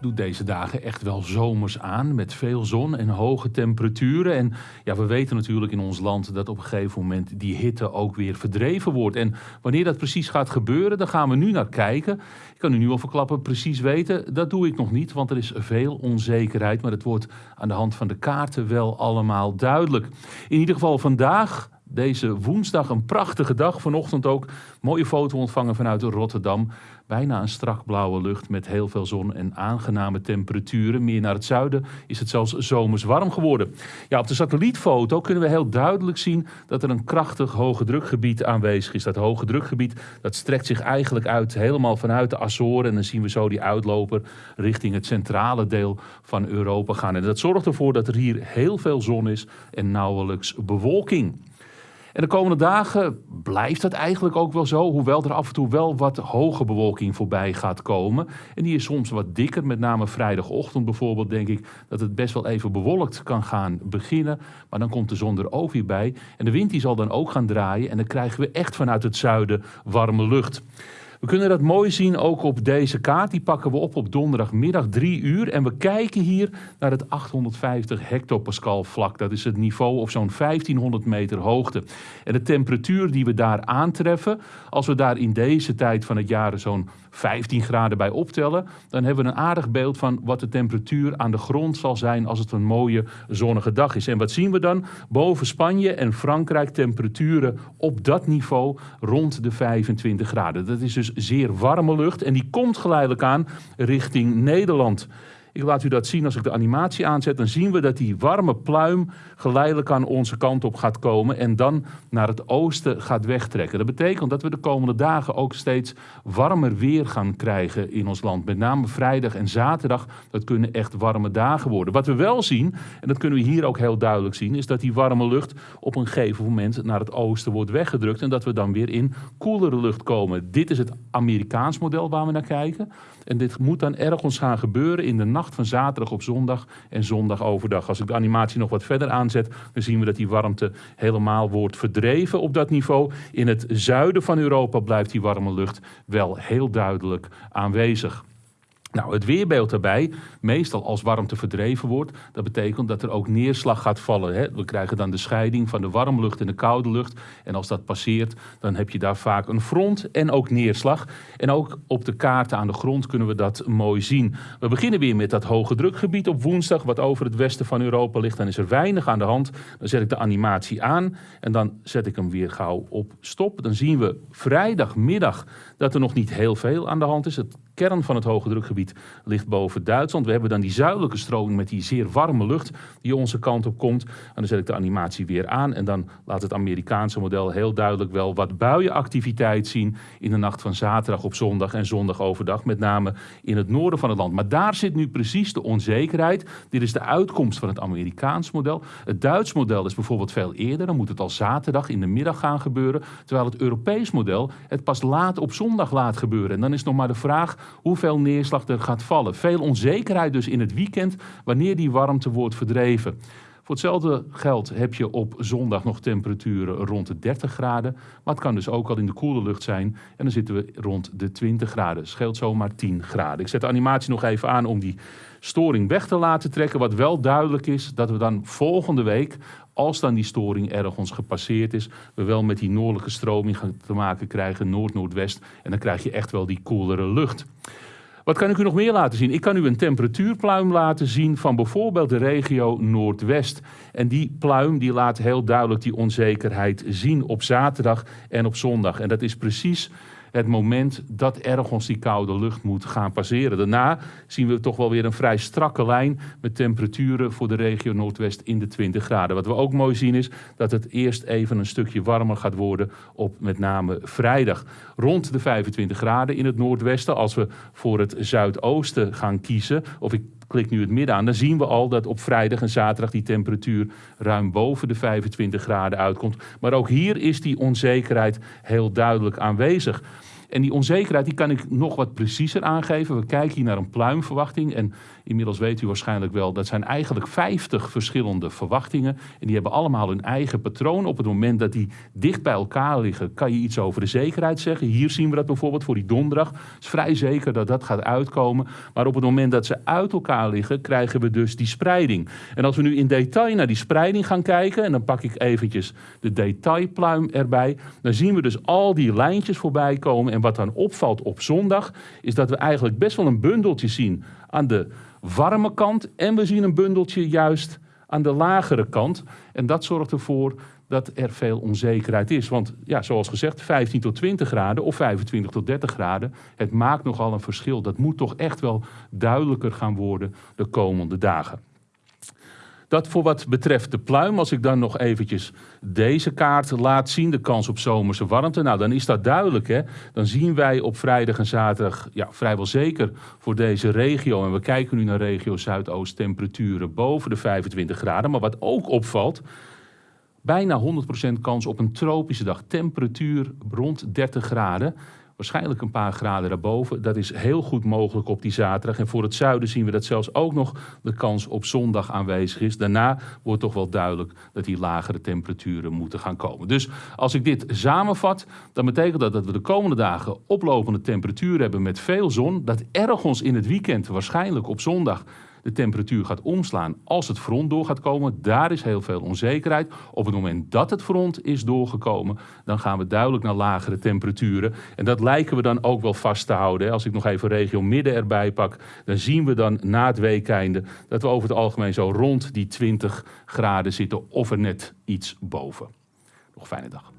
doet deze dagen echt wel zomers aan met veel zon en hoge temperaturen. En ja, we weten natuurlijk in ons land dat op een gegeven moment die hitte ook weer verdreven wordt. En wanneer dat precies gaat gebeuren, daar gaan we nu naar kijken. Ik kan u nu al verklappen, precies weten, dat doe ik nog niet, want er is veel onzekerheid. Maar het wordt aan de hand van de kaarten wel allemaal duidelijk. In ieder geval vandaag deze woensdag een prachtige dag. Vanochtend ook mooie foto ontvangen vanuit Rotterdam. Bijna een strak blauwe lucht met heel veel zon en aangename temperaturen. Meer naar het zuiden is het zelfs zomers warm geworden. Ja, op de satellietfoto kunnen we heel duidelijk zien dat er een krachtig hoge drukgebied aanwezig is. Dat hoge drukgebied dat strekt zich eigenlijk uit helemaal vanuit de Azoren. En dan zien we zo die uitloper richting het centrale deel van Europa gaan. En dat zorgt ervoor dat er hier heel veel zon is en nauwelijks bewolking. En de komende dagen blijft dat eigenlijk ook wel zo, hoewel er af en toe wel wat hoge bewolking voorbij gaat komen. En die is soms wat dikker, met name vrijdagochtend bijvoorbeeld denk ik dat het best wel even bewolkt kan gaan beginnen. Maar dan komt de zon er ook weer bij en de wind die zal dan ook gaan draaien en dan krijgen we echt vanuit het zuiden warme lucht. We kunnen dat mooi zien ook op deze kaart. Die pakken we op op donderdagmiddag 3 uur. En we kijken hier naar het 850 hectopascal vlak. Dat is het niveau op zo'n 1500 meter hoogte. En de temperatuur die we daar aantreffen, als we daar in deze tijd van het jaar zo'n 15 graden bij optellen, dan hebben we een aardig beeld van wat de temperatuur aan de grond zal zijn als het een mooie zonnige dag is. En wat zien we dan? Boven Spanje en Frankrijk temperaturen op dat niveau rond de 25 graden. Dat is dus zeer warme lucht en die komt geleidelijk aan richting Nederland. Ik laat u dat zien als ik de animatie aanzet. Dan zien we dat die warme pluim geleidelijk aan onze kant op gaat komen en dan naar het oosten gaat wegtrekken. Dat betekent dat we de komende dagen ook steeds warmer weer gaan krijgen in ons land. Met name vrijdag en zaterdag, dat kunnen echt warme dagen worden. Wat we wel zien, en dat kunnen we hier ook heel duidelijk zien, is dat die warme lucht op een gegeven moment naar het oosten wordt weggedrukt en dat we dan weer in koelere lucht komen. Dit is het Amerikaans model waar we naar kijken. En dit moet dan ergens gaan gebeuren in de nacht van zaterdag op zondag en zondag overdag. Als ik de animatie nog wat verder aanzet, dan zien we dat die warmte helemaal wordt verdreven op dat niveau. In het zuiden van Europa blijft die warme lucht wel heel duidelijk aanwezig. Nou, het weerbeeld daarbij, meestal als warmte verdreven wordt, dat betekent dat er ook neerslag gaat vallen. Hè? We krijgen dan de scheiding van de warme lucht en de koude lucht. En als dat passeert, dan heb je daar vaak een front en ook neerslag. En ook op de kaarten aan de grond kunnen we dat mooi zien. We beginnen weer met dat hoge drukgebied op woensdag, wat over het westen van Europa ligt. Dan is er weinig aan de hand. Dan zet ik de animatie aan en dan zet ik hem weer gauw op stop. Dan zien we vrijdagmiddag dat er nog niet heel veel aan de hand is. Het kern van het hoge drukgebied ligt boven Duitsland. We hebben dan die zuidelijke stroming met die zeer warme lucht die onze kant op komt. En dan zet ik de animatie weer aan en dan laat het Amerikaanse model heel duidelijk wel wat buienactiviteit zien in de nacht van zaterdag op zondag en zondag overdag, met name in het noorden van het land. Maar daar zit nu precies de onzekerheid. Dit is de uitkomst van het Amerikaans model. Het Duits model is bijvoorbeeld veel eerder, dan moet het al zaterdag in de middag gaan gebeuren, terwijl het Europees model het pas laat op zondag laat gebeuren. En dan is nog maar de vraag hoeveel neerslag er gaat vallen. Veel onzekerheid dus in het weekend wanneer die warmte wordt verdreven. Voor hetzelfde geld heb je op zondag nog temperaturen rond de 30 graden. Maar het kan dus ook al in de koele lucht zijn. En dan zitten we rond de 20 graden. Scheelt zomaar 10 graden. Ik zet de animatie nog even aan om die storing weg te laten trekken. Wat wel duidelijk is, dat we dan volgende week, als dan die storing ergens gepasseerd is, we wel met die noordelijke stroming te maken krijgen, noord-noordwest. En dan krijg je echt wel die koelere lucht. Wat kan ik u nog meer laten zien? Ik kan u een temperatuurpluim laten zien van bijvoorbeeld de regio Noordwest. En die pluim die laat heel duidelijk die onzekerheid zien op zaterdag en op zondag. En dat is precies het moment dat ergens die koude lucht moet gaan passeren. Daarna zien we toch wel weer een vrij strakke lijn met temperaturen voor de regio Noordwest in de 20 graden. Wat we ook mooi zien is dat het eerst even een stukje warmer gaat worden op met name vrijdag. Rond de 25 graden in het noordwesten. Als we voor het zuidoosten gaan kiezen, of ik klik nu het midden aan, dan zien we al dat op vrijdag en zaterdag die temperatuur ruim boven de 25 graden uitkomt. Maar ook hier is die onzekerheid heel duidelijk aanwezig. En die onzekerheid die kan ik nog wat preciezer aangeven. We kijken hier naar een pluimverwachting. En inmiddels weet u waarschijnlijk wel, dat zijn eigenlijk 50 verschillende verwachtingen. En die hebben allemaal hun eigen patroon. Op het moment dat die dicht bij elkaar liggen, kan je iets over de zekerheid zeggen. Hier zien we dat bijvoorbeeld voor die donderdag. Het is vrij zeker dat dat gaat uitkomen. Maar op het moment dat ze uit elkaar liggen, krijgen we dus die spreiding. En als we nu in detail naar die spreiding gaan kijken, en dan pak ik eventjes de detailpluim erbij, dan zien we dus al die lijntjes voorbij komen. En wat dan opvalt op zondag, is dat we eigenlijk best wel een bundeltje zien aan de warme kant. En we zien een bundeltje juist aan de lagere kant. En dat zorgt ervoor dat er veel onzekerheid is. Want ja, zoals gezegd, 15 tot 20 graden of 25 tot 30 graden, het maakt nogal een verschil. Dat moet toch echt wel duidelijker gaan worden de komende dagen. Dat voor wat betreft de pluim, als ik dan nog eventjes deze kaart laat zien, de kans op zomerse warmte, nou dan is dat duidelijk. Hè? Dan zien wij op vrijdag en zaterdag ja, vrijwel zeker voor deze regio, en we kijken nu naar regio Zuidoost, temperaturen boven de 25 graden. Maar wat ook opvalt, bijna 100% kans op een tropische dag, temperatuur rond 30 graden waarschijnlijk een paar graden daarboven. Dat is heel goed mogelijk op die zaterdag. En voor het zuiden zien we dat zelfs ook nog de kans op zondag aanwezig is. Daarna wordt toch wel duidelijk dat die lagere temperaturen moeten gaan komen. Dus als ik dit samenvat, dan betekent dat dat we de komende dagen oplopende temperaturen hebben met veel zon. Dat ergens in het weekend, waarschijnlijk op zondag, de temperatuur gaat omslaan als het front door gaat komen. Daar is heel veel onzekerheid. Op het moment dat het front is doorgekomen, dan gaan we duidelijk naar lagere temperaturen. En dat lijken we dan ook wel vast te houden. Als ik nog even regio midden erbij pak, dan zien we dan na het weekeinde dat we over het algemeen zo rond die 20 graden zitten of er net iets boven. Nog fijne dag.